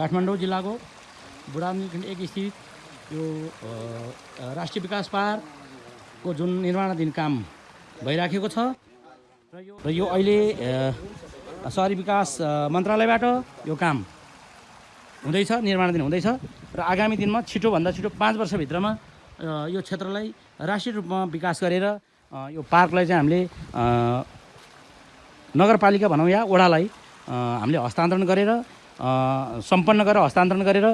काठमाडौँ जिल्लाको बुढानी खण्ड एक स्थित यो राष्ट्रिय विकास पार्कको जुन निर्माणाधीन काम भइराखेको छ। र यो अहिले सहरी विकास मन्त्रालयबाट यो काम हुँदैछ निर्माणाधीन हुँदैछ। र आगामी दिनमा छिटोभन्दा छिटो पाँच वर्षभित्रमा यो क्षेत्रलाई राष्ट्रिय रूपमा विकास गरेर यो पार्कलाई चाहिँ हामीले नगरपालिका भनौँ या वडालाई अ, हामीले हस्तान्तरण गरेर सम्पन्न गरेर हस्तान्तरण गरेर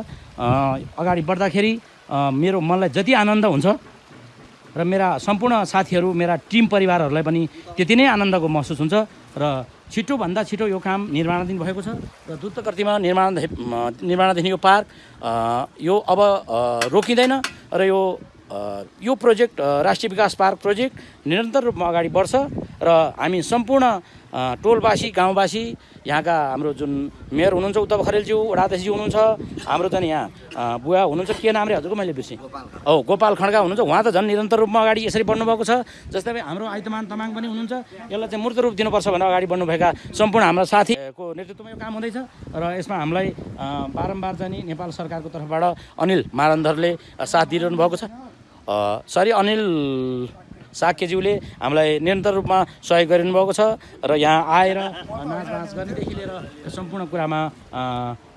अगाडि बढ्दाखेरि मेरो मनलाई जति आनन्द हुन्छ र मेरा सम्पूर्ण साथीहरू मेरा टिम परिवारहरूलाई पनि त्यति नै आनन्दको महसुस हुन्छ र छिटोभन्दा छिटो यो काम निर्माणाधीन भएको छ र द्रुत गतिमा निर्माण निर्माणाधीन यो पार्क यो अब रोकिँदैन र यो यो प्रोजेक्ट राष्ट्रिय विकास पार्क प्रोजेक्ट निरन्तर रूपमा अगाडि बढ्छ र हामी सम्पूर्ण टोलवासी गाउँवासी यहाँका हाम्रो जुन मेयर हुनुहुन्छ उद्धव खरेलज्यू वडाध्यक्षज्यू हुनुहुन्छ हाम्रो चाहिँ यहाँ बुवा हुनुहुन्छ। के नाम रे हजुरको मैले बिर्सेँ। औ गोपाल खड्का हुनुहुन्छ। उहाँ त झन् निरन्तर रूपमा अगाडि यसरी बढ्नुभएको छ। जस्तै हाम्रो आइतमान तामाङ पनि हुनुहुन्छ। यसलाई चाहिँ मूर्त रूप दिनुपर्छ भनेर अगाडि बढ्नुभएका सम्पूर्ण हाम्रा साथीको नेतृत्वमा यो काम हुँदैछ। र यसमा हामीलाई बारम्बार चाहिँ नि नेपाल सरकारको तर्फबाट अनिल मारन्धरले साथ दिइरहनु भएको छ। सरी अनिल साक्यज्यूले हामीलाई निरन्तर रूपमा सहयोग गरिनु भएको छ र यहाँ आएर नाचगाँच गर्नेदेखि लिएर सम्पूर्ण कुरामा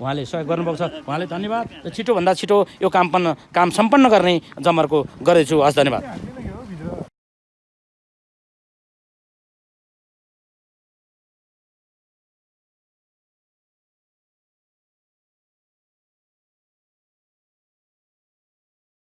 उहाँले सहयोग गर्नुभएको छ। उहाँले धन्यवाद र छिटोभन्दा छिटो यो काम पन्न काम सम्पन्न गर्ने जमर्को गर्दैछु। हस् धन्यवाद।